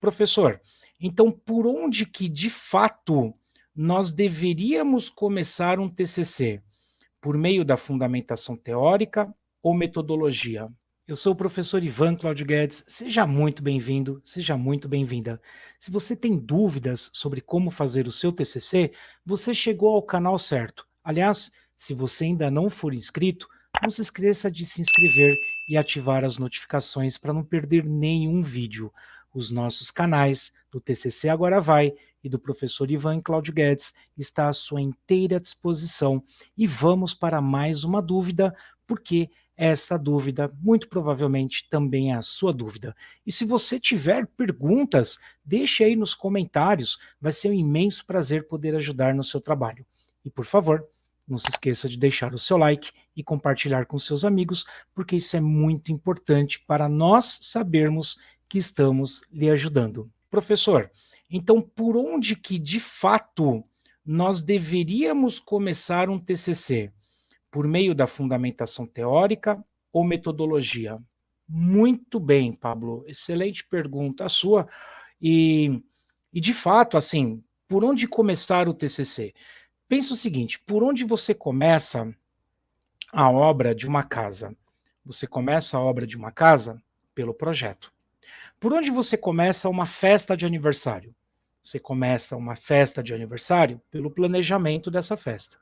Professor, então por onde que de fato nós deveríamos começar um TCC? Por meio da fundamentação teórica ou metodologia? Eu sou o professor Ivan Claudio Guedes, seja muito bem-vindo, seja muito bem-vinda. Se você tem dúvidas sobre como fazer o seu TCC, você chegou ao canal certo. Aliás, se você ainda não for inscrito, não se esqueça de se inscrever e ativar as notificações para não perder nenhum vídeo. Os nossos canais do TCC Agora Vai e do professor Ivan Claudio Guedes está à sua inteira disposição. E vamos para mais uma dúvida, porque essa dúvida muito provavelmente também é a sua dúvida. E se você tiver perguntas, deixe aí nos comentários, vai ser um imenso prazer poder ajudar no seu trabalho. E por favor, não se esqueça de deixar o seu like e compartilhar com seus amigos, porque isso é muito importante para nós sabermos que estamos lhe ajudando. Professor, então por onde que de fato nós deveríamos começar um TCC? Por meio da fundamentação teórica ou metodologia? Muito bem, Pablo, excelente pergunta a sua. E, e de fato, assim, por onde começar o TCC? Pensa o seguinte, por onde você começa a obra de uma casa? Você começa a obra de uma casa pelo projeto. Por onde você começa uma festa de aniversário? Você começa uma festa de aniversário pelo planejamento dessa festa.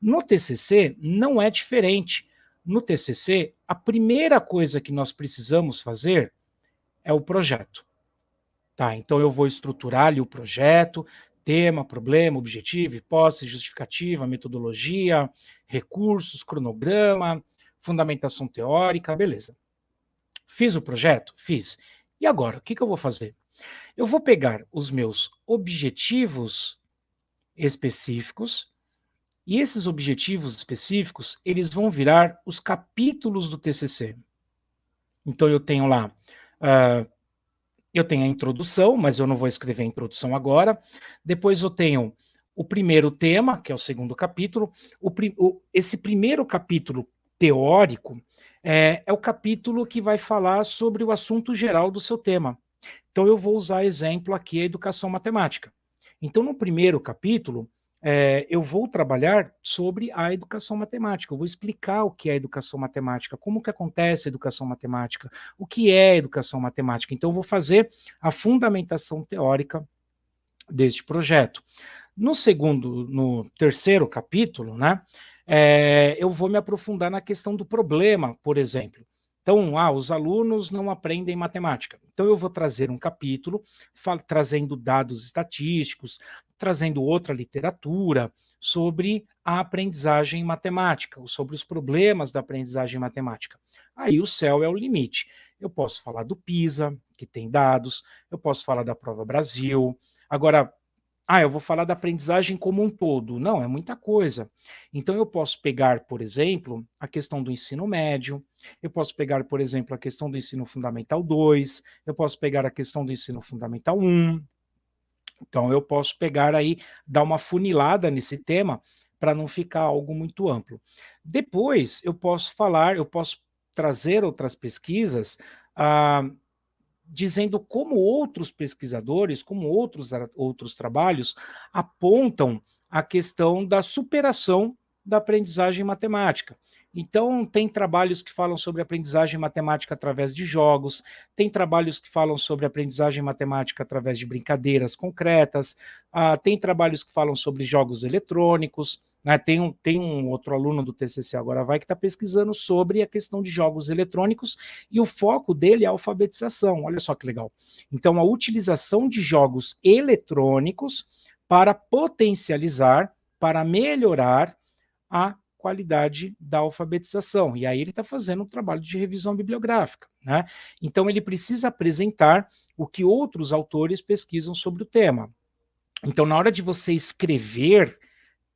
No TCC não é diferente. No TCC, a primeira coisa que nós precisamos fazer é o projeto. Tá, então eu vou estruturar ali o projeto, tema, problema, objetivo, hipótese, justificativa, metodologia, recursos, cronograma, fundamentação teórica, beleza. Fiz o projeto? Fiz. E agora, o que, que eu vou fazer? Eu vou pegar os meus objetivos específicos, e esses objetivos específicos, eles vão virar os capítulos do TCC. Então, eu tenho lá, uh, eu tenho a introdução, mas eu não vou escrever a introdução agora. Depois eu tenho o primeiro tema, que é o segundo capítulo. O, o, esse primeiro capítulo teórico, é, é o capítulo que vai falar sobre o assunto geral do seu tema. Então, eu vou usar exemplo aqui a educação matemática. Então, no primeiro capítulo, é, eu vou trabalhar sobre a educação matemática, eu vou explicar o que é educação matemática, como que acontece a educação matemática, o que é educação matemática. Então, eu vou fazer a fundamentação teórica deste projeto. No segundo, no terceiro capítulo, né, é, eu vou me aprofundar na questão do problema, por exemplo. Então, ah, os alunos não aprendem matemática. Então, eu vou trazer um capítulo trazendo dados estatísticos, trazendo outra literatura sobre a aprendizagem matemática, ou sobre os problemas da aprendizagem matemática. Aí o céu é o limite. Eu posso falar do PISA, que tem dados, eu posso falar da Prova Brasil. Agora, ah, eu vou falar da aprendizagem como um todo. Não, é muita coisa. Então, eu posso pegar, por exemplo, a questão do ensino médio, eu posso pegar, por exemplo, a questão do ensino fundamental 2, eu posso pegar a questão do ensino fundamental 1. Então, eu posso pegar aí, dar uma funilada nesse tema, para não ficar algo muito amplo. Depois, eu posso falar, eu posso trazer outras pesquisas, ah, dizendo como outros pesquisadores, como outros, outros trabalhos, apontam a questão da superação da aprendizagem matemática. Então, tem trabalhos que falam sobre aprendizagem matemática através de jogos, tem trabalhos que falam sobre aprendizagem matemática através de brincadeiras concretas, uh, tem trabalhos que falam sobre jogos eletrônicos, né? Tem, um, tem um outro aluno do TCC Agora Vai que está pesquisando sobre a questão de jogos eletrônicos e o foco dele é a alfabetização. Olha só que legal. Então, a utilização de jogos eletrônicos para potencializar, para melhorar a qualidade da alfabetização. E aí ele está fazendo um trabalho de revisão bibliográfica. Né? Então, ele precisa apresentar o que outros autores pesquisam sobre o tema. Então, na hora de você escrever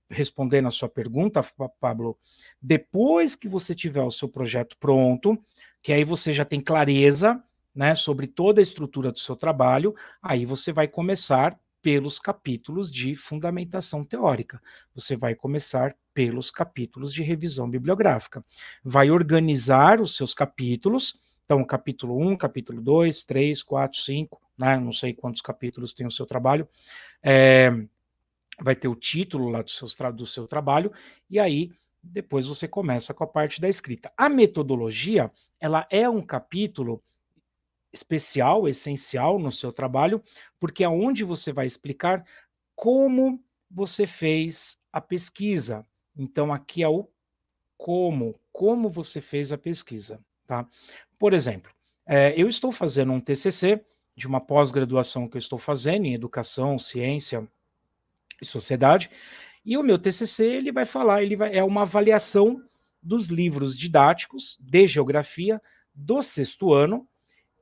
respondendo a sua pergunta, Pablo, depois que você tiver o seu projeto pronto, que aí você já tem clareza né, sobre toda a estrutura do seu trabalho, aí você vai começar pelos capítulos de fundamentação teórica. Você vai começar pelos capítulos de revisão bibliográfica. Vai organizar os seus capítulos, Então, capítulo 1, capítulo 2, 3, 4, 5, né? não sei quantos capítulos tem o seu trabalho, é, vai ter o título lá do seu, do seu trabalho, e aí depois você começa com a parte da escrita. A metodologia, ela é um capítulo especial, essencial no seu trabalho, porque é onde você vai explicar como você fez a pesquisa. Então, aqui é o como, como você fez a pesquisa, tá? Por exemplo, é, eu estou fazendo um TCC de uma pós-graduação que eu estou fazendo em Educação, Ciência e Sociedade, e o meu TCC ele vai falar, ele vai, é uma avaliação dos livros didáticos de geografia do sexto ano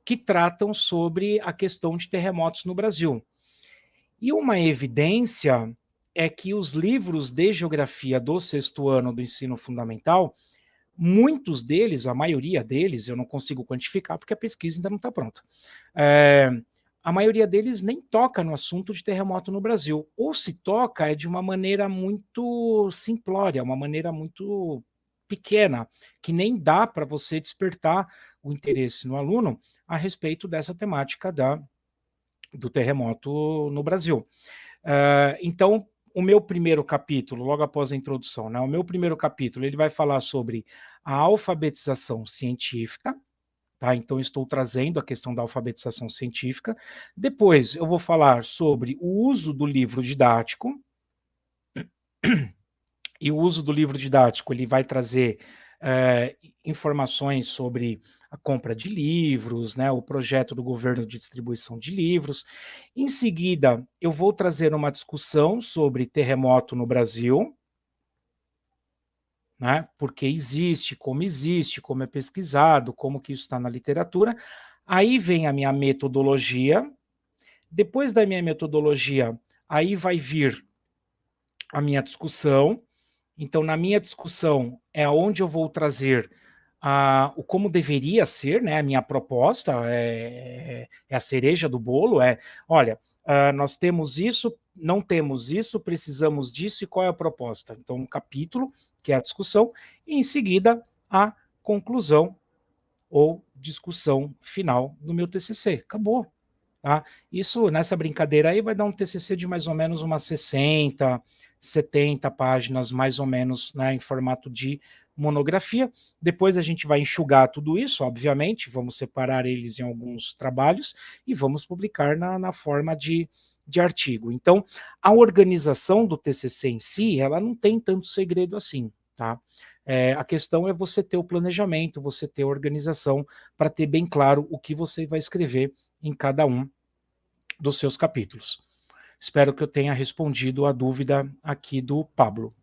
que tratam sobre a questão de terremotos no Brasil. E uma evidência é que os livros de geografia do sexto ano do ensino fundamental, muitos deles, a maioria deles, eu não consigo quantificar porque a pesquisa ainda não está pronta, é, a maioria deles nem toca no assunto de terremoto no Brasil. Ou se toca, é de uma maneira muito simplória, uma maneira muito pequena, que nem dá para você despertar o interesse no aluno a respeito dessa temática da, do terremoto no Brasil. Uh, então, o meu primeiro capítulo, logo após a introdução, né, o meu primeiro capítulo, ele vai falar sobre a alfabetização científica, Tá? Então, estou trazendo a questão da alfabetização científica. Depois, eu vou falar sobre o uso do livro didático. E o uso do livro didático, ele vai trazer é, informações sobre a compra de livros, né, o projeto do governo de distribuição de livros. Em seguida, eu vou trazer uma discussão sobre terremoto no Brasil, né? Porque existe, como existe, como é pesquisado, como que isso está na literatura. Aí vem a minha metodologia. Depois da minha metodologia, aí vai vir a minha discussão. Então, na minha discussão é onde eu vou trazer a, o como deveria ser, né? A minha proposta é, é a cereja do bolo, é, olha, uh, nós temos isso, não temos isso, precisamos disso e qual é a proposta? Então, um capítulo que é a discussão, e em seguida a conclusão ou discussão final do meu TCC. Acabou. Tá? Isso, nessa brincadeira aí, vai dar um TCC de mais ou menos umas 60, 70 páginas, mais ou menos, né, em formato de monografia. Depois a gente vai enxugar tudo isso, obviamente, vamos separar eles em alguns trabalhos e vamos publicar na, na forma de de artigo. Então, a organização do TCC em si, ela não tem tanto segredo assim, tá? É, a questão é você ter o planejamento, você ter a organização para ter bem claro o que você vai escrever em cada um dos seus capítulos. Espero que eu tenha respondido a dúvida aqui do Pablo.